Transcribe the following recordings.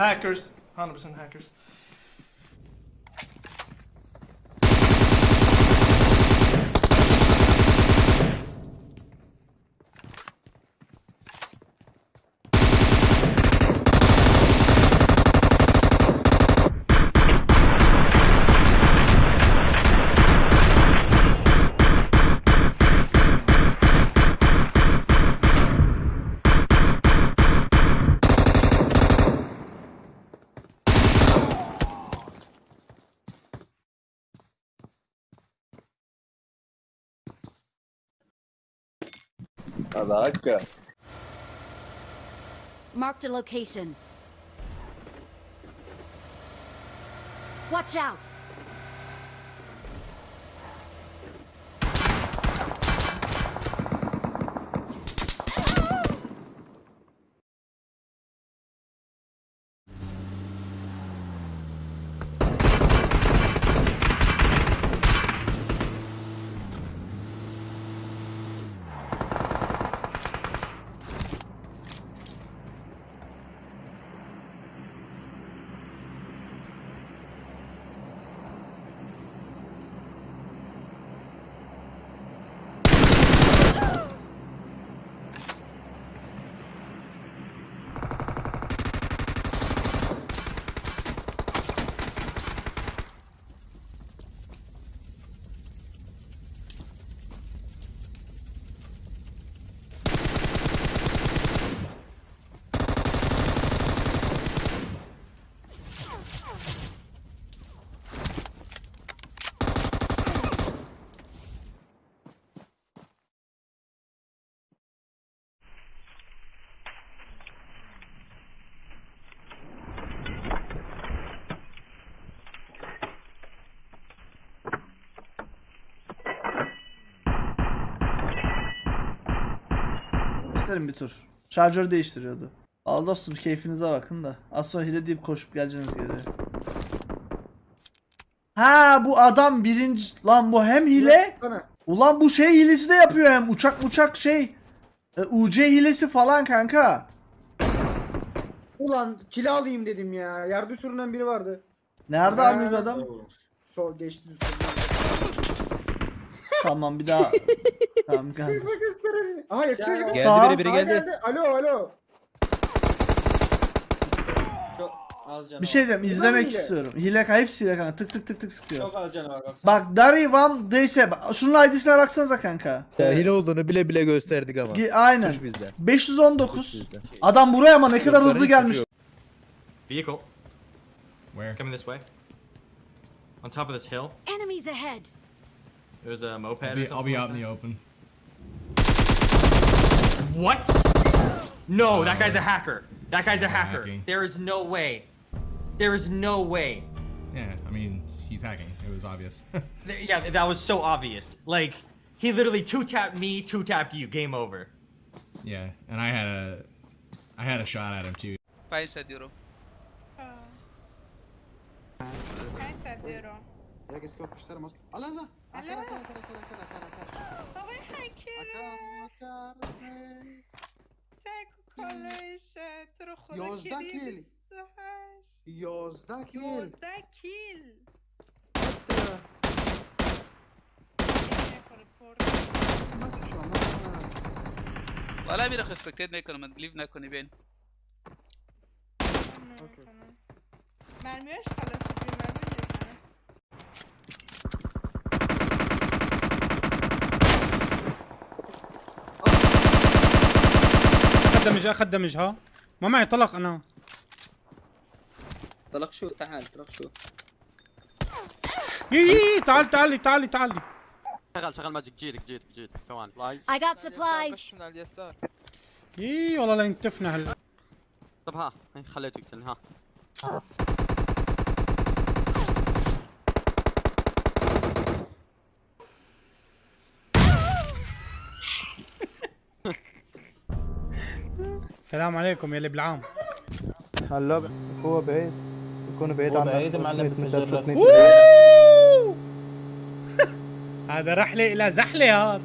Hackers. 100% hackers. Caraca. Marked a location. Watch out! İsterim bir tur. Şarjör değiştiriyordu. Al dostum keyfinize bakın da. Az sonra hile deyip koşup geleceksiniz geri. Ha bu adam birinci... Lan bu hem hile... Ulan bu şey hilesi de yapıyor hem uçak uçak şey. E, UC hilesi falan kanka. Ulan kilo alayım dedim ya. Yerde sürünen biri vardı. Nerede abi bu adam? Sol geçti. Tamam bir daha. tamam kanka. Bak gösterelim. Aha yakın. Geldi Sağ- biri biri Sağa geldi. Alo alo. Çok az canı Bir şey diyeceğim izlemek hile. istiyorum. Hile kanka hepsi hile kanka tık tık tık tık sıkıyor. Çok az canı var bak. Bak Dari Van Deyse şunun ID'sine baksanıza kanka. Ya hile olduğunu bile bile gösterdik ama. Gi- Aynen. Suç bizde. 519. Suç bizde. Adam buraya ama ne kadar hızlı gelmiş. Vehicle Where? coming this way. On top of this hill, Enemies ahead! There's a moped. I'll be, I'll something be out like in the open. What? No, that guy's a hacker. That guy's a hacker. hacking. There is no way. There is no way. Yeah, I mean, he's hacking. It was obvious. Yeah, that was so obvious. Like, he literally two tapped me, two tapped you. Game over. yeah, and I had a, I had a shot at him too. Paisa Diro. Paisa Diro. అక్కడ అక్కడ خیلی. అక్కడ అక్కడ అక్కడ آقای کیل 28 کیل 11 کیل می‌کنم لیو نکنی بین خلاص خدمج خدمج ها ما معي طلق أنا. طلق شو؟ تعال طلق شو؟ يي يي تعال تعالي تعالي تعالي شغل شغل ماجيك جيلك جيلك جيلك ثواني. I got supplies! من على اليسار يي والله لا ينتفنا هلا. طب ها خليته يقتلني ها السلام عليكم يا اللي بالعام. هلا هو بعيد. يكون بعيد عن بعيد معلم هذا رحله إلى زحله هذا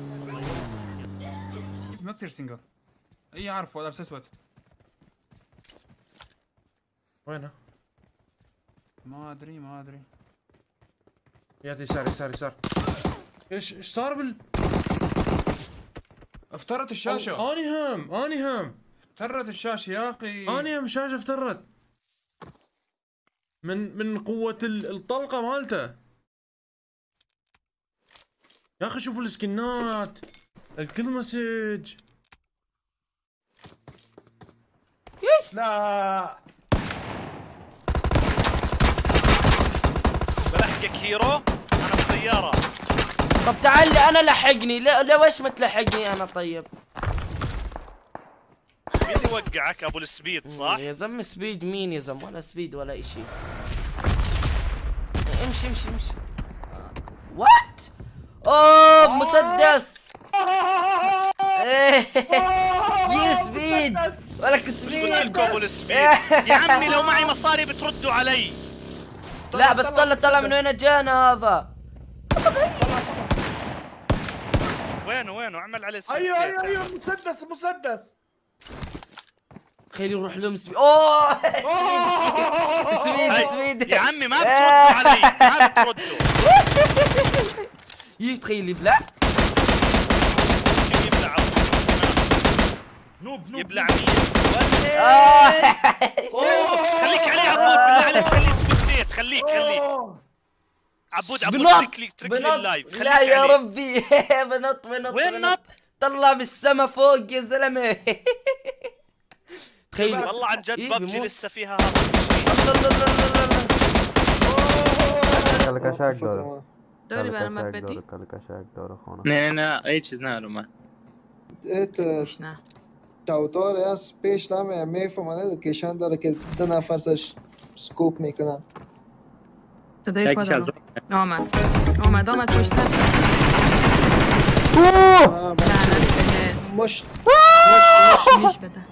ما تصير سنجل اي اعرفه لابس اسود وينه؟ ما ادري ما ادري يا يسار يسار يسار إيش إيش صار بال افترت الشاشه اني هم اني هم افترت الشاشة يا أخي. اني هم شاشه افترت. من من قوة ال- الطلقة مالته. يا أخي شوفوا السكنات. الكل مسج. لا. بلحقك هيرو؟ أنا بسيارة. طب تعال لي أنا لحقني. لا ليش ما تلحقني أنا طيب؟ مين اللي وقعك أبو السبيد صح؟ يا زلمة سبيد مين يا زلمة؟ ولا سبيد ولا إشي. امشي امشي امشي. وات أوه مسدس. إيه. يا سبيد. ولك سبيد. لكم أبو السبيد؟ يا عمي لو معي مصاري بتردوا علي. لا بس طلع طلع من وين جانا هذا؟ وينه وينه؟ اعمل عليه سبيد أيوه أيوه أيوه مسدس مسدس. خلي يروح لهم سبيد أوه سبيد. سبيد سبيد يا عمي ما بتردوا علي ما بتردوا يتخيل يبلع شو يبلع نوب نوب يبلع مين؟ خليك عليه عبود بالله عليك خليه سبيد خليك خليك عبود عبود اترك لي اترك لي اللايف خليك لا يا. ربي بنط بنط وين بنط. نط؟ طلع بالسما فوق يا زلمة. تخيل. والله عن جد إيه، ببجي. لسه فيها کلکشک داره داری برای من کلکشک بدی؟ داره کلکشک داره خونه نه نه هیچ چیز ندارم من نه چوتار از پیش نمه میفهمه لوکیشن داره که دو نفر سش سکوپ میکنن صدای پا دارم آمد آمد آمد پشت دست لعنت بهت مش نیش بده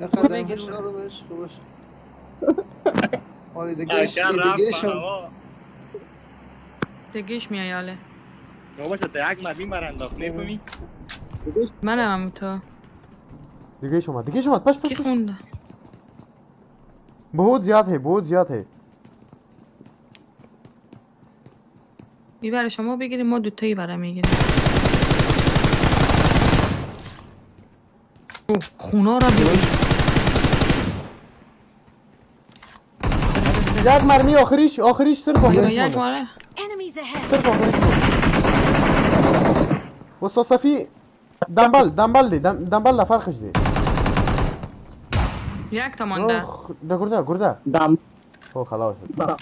یقدر بگیر. مش بش خوبش آره دیگه دیگه شم دگیش میایاله بابا تو یک مدین برانداخت نمیفهمی منم هم تو دیگه شما دیگه شما پش پش کی پش خونده बहुत زیاد है बहुत زیاد है میبره شما بگیریم ما دوتایی برای میگیریم اوه، خونا را ببین یک مرمی آخریش آخریش صرف آخریش یک ahead! صرف آخریش مونده استاد صفی دنبال دنبال دی دنبال لا فرقش دی. یک تا مانده. ده گرده گرده. دم او خلاص شد.